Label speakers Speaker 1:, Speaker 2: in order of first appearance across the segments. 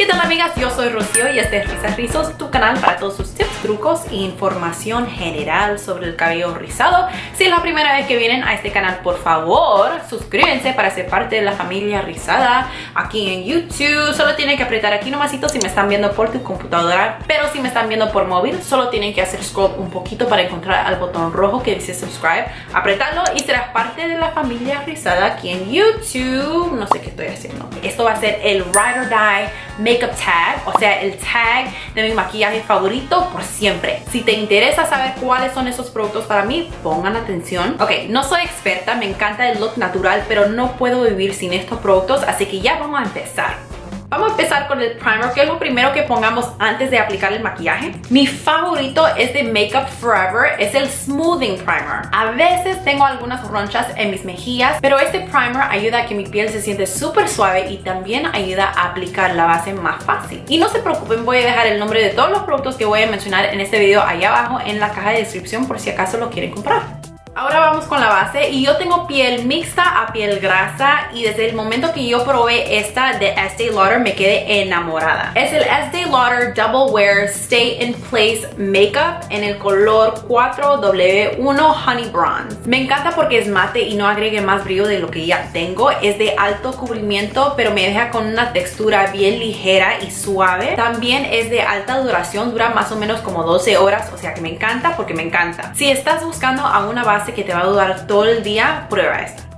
Speaker 1: ¿Qué tal amigas? Yo soy Rocío y este es Risas Rizos, tu canal para todos sus tips, trucos e información general sobre el cabello rizado. Si es la primera vez que vienen a este canal, por favor, suscríbanse para ser parte de la familia rizada aquí en YouTube. Solo tienen que apretar aquí nomasito si me están viendo por tu computadora, pero si me están viendo por móvil, solo tienen que hacer scroll un poquito para encontrar al botón rojo que dice subscribe, apretarlo y serás parte de la familia rizada aquí en YouTube. No sé qué estoy haciendo. Esto va a ser el Ride or Die makeup tag, o sea, el tag de mi maquillaje favorito por siempre. Si te interesa saber cuáles son esos productos para mí, pongan atención. Ok, no soy experta, me encanta el look natural, pero no puedo vivir sin estos productos, así que ya vamos a empezar. Vamos a empezar con el primer, que es lo primero que pongamos antes de aplicar el maquillaje. Mi favorito es de Makeup Forever, es el Smoothing Primer. A veces tengo algunas ronchas en mis mejillas, pero este primer ayuda a que mi piel se siente súper suave y también ayuda a aplicar la base más fácil. Y no se preocupen, voy a dejar el nombre de todos los productos que voy a mencionar en este video ahí abajo en la caja de descripción por si acaso lo quieren comprar. Ahora vamos con la base y yo tengo piel mixta a piel grasa y desde el momento que yo probé esta de Estee Lauder me quedé enamorada. Es el Estee Lauder Double Wear Stay in Place Makeup en el color 4W1 Honey Bronze. Me encanta porque es mate y no agregue más brillo de lo que ya tengo. Es de alto cubrimiento pero me deja con una textura bien ligera y suave. También es de alta duración, dura más o menos como 12 horas, o sea que me encanta porque me encanta. Si estás buscando a una base que te va a durar todo el día, prueba esta.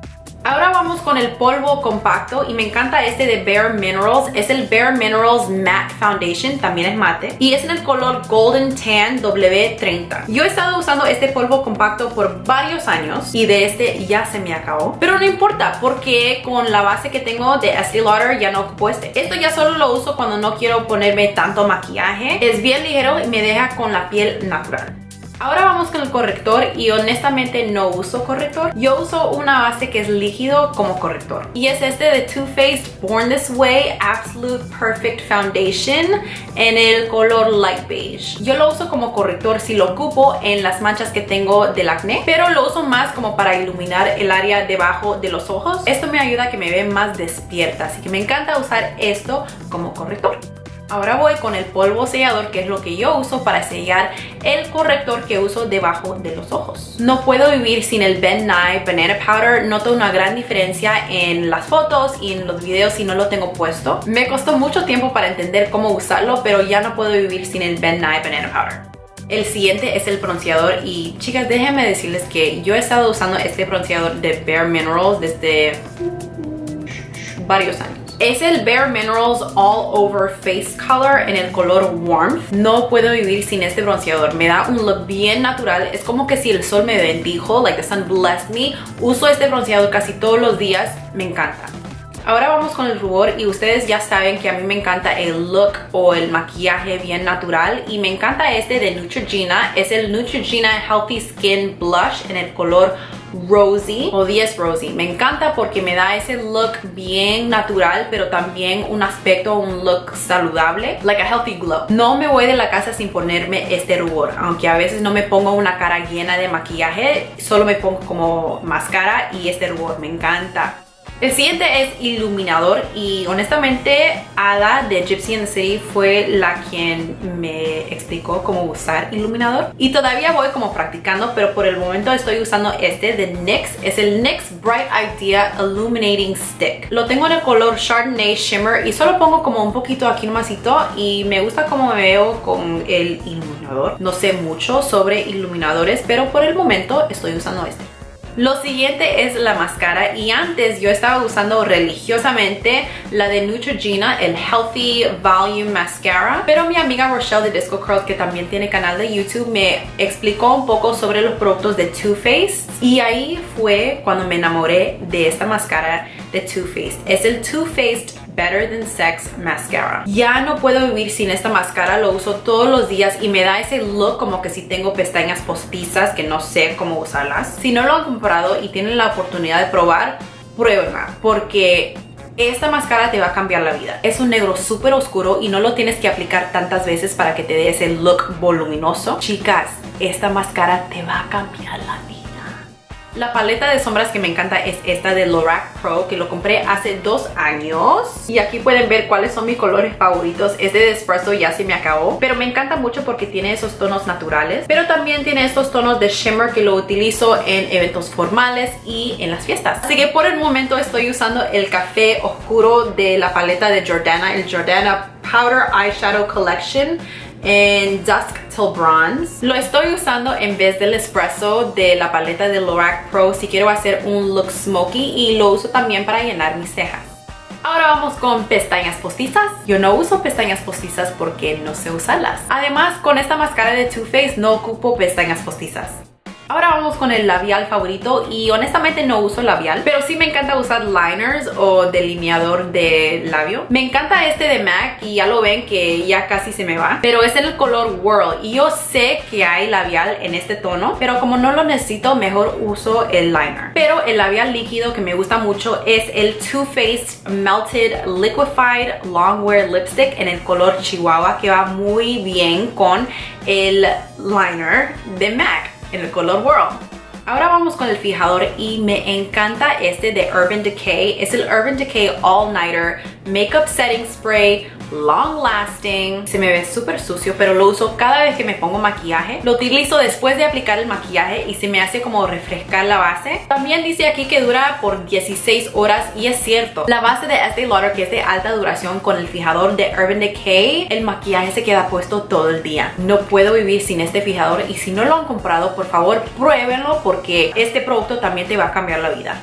Speaker 1: Ahora vamos con el polvo compacto y me encanta este de Bare Minerals. Es el Bare Minerals Matte Foundation, también es mate. Y es en el color Golden Tan W30. Yo he estado usando este polvo compacto por varios años y de este ya se me acabó. Pero no importa porque con la base que tengo de Estee Lauder ya no ocupo este. Esto ya solo lo uso cuando no quiero ponerme tanto maquillaje. Es bien ligero y me deja con la piel natural. Ahora vamos con el corrector y honestamente no uso corrector. Yo uso una base que es líquido como corrector. Y es este de Too Faced Born This Way Absolute Perfect Foundation en el color light beige. Yo lo uso como corrector si lo ocupo en las manchas que tengo del acné, pero lo uso más como para iluminar el área debajo de los ojos. Esto me ayuda a que me vea más despierta, así que me encanta usar esto como corrector. Ahora voy con el polvo sellador, que es lo que yo uso para sellar el corrector que uso debajo de los ojos. No puedo vivir sin el Ben Nye Banana Powder. Noto una gran diferencia en las fotos y en los videos si no lo tengo puesto. Me costó mucho tiempo para entender cómo usarlo, pero ya no puedo vivir sin el Ben Nye Banana Powder. El siguiente es el bronceador y chicas déjenme decirles que yo he estado usando este bronceador de Bare Minerals desde varios años. Es el Bare Minerals All Over Face Color en el color Warmth. No puedo vivir sin este bronceador. Me da un look bien natural. Es como que si el sol me bendijo, like the sun blessed me. Uso este bronceador casi todos los días. Me encanta. Ahora vamos con el rubor y ustedes ya saben que a mí me encanta el look o el maquillaje bien natural y me encanta este de Neutrogena. Es el Neutrogena Healthy Skin Blush en el color Rosy o 10 Rosy. Me encanta porque me da ese look bien natural, pero también un aspecto, un look saludable, like a healthy glow. No me voy de la casa sin ponerme este rubor, aunque a veces no me pongo una cara llena de maquillaje, solo me pongo como máscara y este rubor me encanta. El siguiente es iluminador y honestamente Ada de Gypsy in the City fue la quien me explicó cómo usar iluminador. Y todavía voy como practicando pero por el momento estoy usando este de NYX. Es el NYX Bright Idea Illuminating Stick. Lo tengo en el color Chardonnay Shimmer y solo pongo como un poquito aquí nomasito y me gusta cómo me veo con el iluminador. No sé mucho sobre iluminadores pero por el momento estoy usando este lo siguiente es la máscara y antes yo estaba usando religiosamente la de Neutrogena, el Healthy Volume Mascara. Pero mi amiga Rochelle de Disco Curls, que también tiene canal de YouTube, me explicó un poco sobre los productos de Too Faced. Y ahí fue cuando me enamoré de esta máscara de Too Faced. Es el Too Faced Better Than Sex Mascara. Ya no puedo vivir sin esta máscara, lo uso todos los días y me da ese look como que si tengo pestañas postizas que no sé cómo usarlas. Si no lo han comprado y tienen la oportunidad de probar, pruébenla porque esta máscara te va a cambiar la vida. Es un negro súper oscuro y no lo tienes que aplicar tantas veces para que te dé ese look voluminoso. Chicas, esta máscara te va a cambiar la vida. La paleta de sombras que me encanta es esta de Lorac Pro que lo compré hace dos años y aquí pueden ver cuáles son mis colores favoritos. Este de Espresso ya se me acabó, pero me encanta mucho porque tiene esos tonos naturales, pero también tiene estos tonos de shimmer que lo utilizo en eventos formales y en las fiestas. Así que por el momento estoy usando el café oscuro de la paleta de Jordana, el Jordana Powder Eyeshadow Collection en Dusk Till Bronze. Lo estoy usando en vez del espresso de la paleta de Lorac Pro si quiero hacer un look smoky y lo uso también para llenar mis cejas. Ahora vamos con pestañas postizas. Yo no uso pestañas postizas porque no sé usarlas. Además, con esta máscara de Too Faced no ocupo pestañas postizas. Ahora vamos con el labial favorito y honestamente no uso labial, pero sí me encanta usar liners o delineador de labio. Me encanta este de MAC y ya lo ven que ya casi se me va, pero es en el color World y yo sé que hay labial en este tono, pero como no lo necesito, mejor uso el liner. Pero el labial líquido que me gusta mucho es el Too Faced Melted Liquefied Longwear Lipstick en el color Chihuahua que va muy bien con el liner de MAC en el color World. Ahora vamos con el fijador y me encanta este de Urban Decay. Es el Urban Decay All Nighter Makeup Setting Spray long lasting, se me ve súper sucio, pero lo uso cada vez que me pongo maquillaje. Lo utilizo después de aplicar el maquillaje y se me hace como refrescar la base. También dice aquí que dura por 16 horas y es cierto. La base de Estee Lauder que es de alta duración con el fijador de Urban Decay, el maquillaje se queda puesto todo el día. No puedo vivir sin este fijador y si no lo han comprado, por favor pruébenlo porque este producto también te va a cambiar la vida.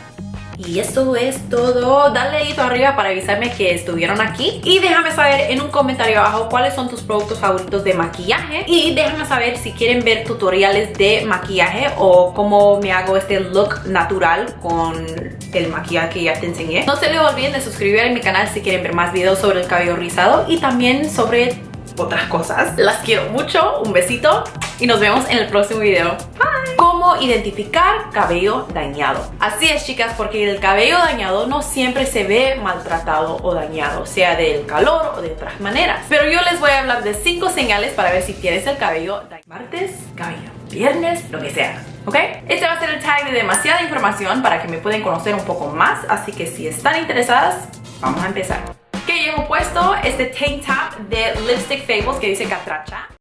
Speaker 1: Y eso es todo. Dale dedito arriba para avisarme que estuvieron aquí. Y déjame saber en un comentario abajo cuáles son tus productos favoritos de maquillaje. Y déjame saber si quieren ver tutoriales de maquillaje o cómo me hago este look natural con el maquillaje que ya te enseñé. No se les olviden de suscribir a mi canal si quieren ver más videos sobre el cabello rizado y también sobre otras cosas. Las quiero mucho, un besito y nos vemos en el próximo video. Bye. Cómo identificar cabello dañado. Así es chicas, porque el cabello dañado no siempre se ve maltratado o dañado, sea del calor o de otras maneras. Pero yo les voy a hablar de 5 señales para ver si tienes el cabello dañado. Martes, cabello. Viernes, lo que sea. ¿ok? Este va a ser el tag de demasiada información para que me puedan conocer un poco más, así que si están interesadas, vamos a empezar que llevo puesto este tank top de Lipstick Fables que dice catracha.